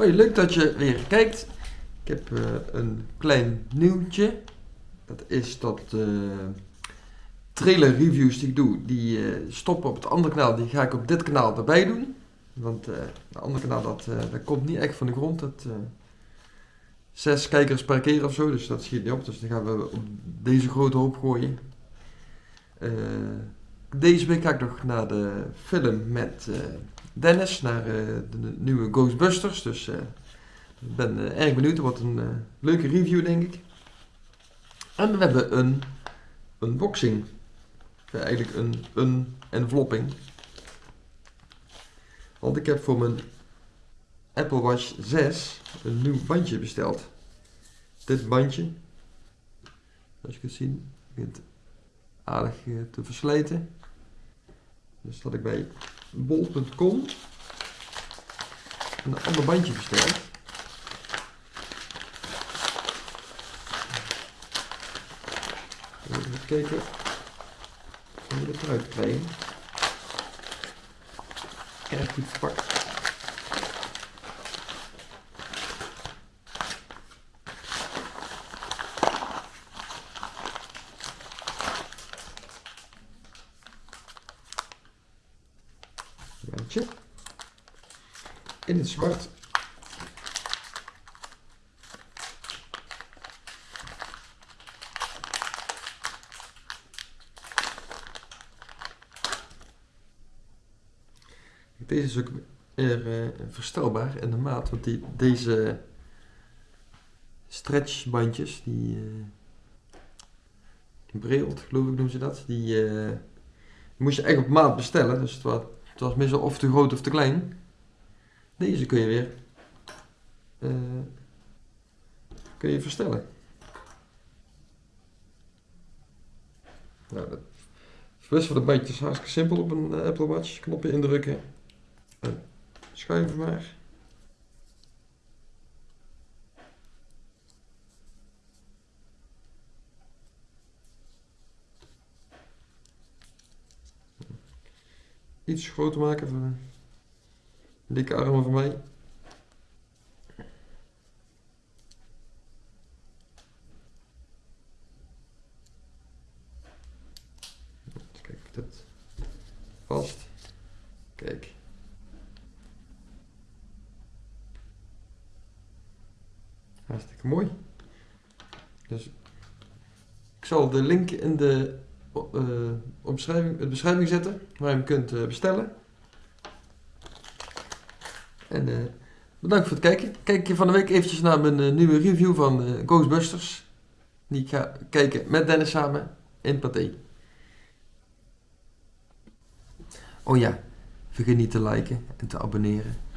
Hoi, leuk dat je weer kijkt. Ik heb eh, een klein nieuwtje. Dat is dat uh, trailer reviews die ik doe, die uh, stoppen op het andere kanaal. Die ga ik op dit kanaal erbij doen. Want het andere kanaal, dat, dat komt niet echt van de grond. Dat, zes kijkers per keer of zo, dus dat schiet niet op. Dus dan gaan we op deze grote hoop gooien. deze week ga ik nog naar de film met Dennis naar uh, de nieuwe Ghostbusters. Dus uh, ik ben uh, erg benieuwd. Wat een leuke review, denk ik. En we hebben een unboxing. eigenlijk een, een envelopping. Want ik heb voor mijn Apple Watch 6 een nieuw bandje besteld. Dit bandje, zoals je kunt zien, begint aardig te verslijten. Dus dat ik bij bol.com een ander bandje besteld. Even kijken hoe we het eruit krijgen. Erg goed verpakt. Bandje. In het zwart. Deze is ook er, uh, verstelbaar in de maat, want die, deze stretchbandjes, die uh, breelt geloof ik noemen ze dat, die, uh, die moest je echt op maat bestellen. Dus het was het was meestal of te groot of te klein. Deze kun je weer uh, kun je verstellen. Nou, de rest van de bandjes is hartstikke simpel op een uh, Apple Watch. Knopje indrukken en schuiven maar. Iets groter maken de dikke armen van mij. Kijk dit vast. Kijk. Hartstikke mooi. Dus ik zal de link in de uh, omschrijving, de beschrijving zetten waar je hem kunt uh, bestellen. En uh, bedankt voor het kijken. Kijk je van de week eventjes naar mijn nieuwe review van Ghostbusters. Die ik ga kijken met Dennis samen in Pathé. Oh ja, vergeet niet te liken en te abonneren.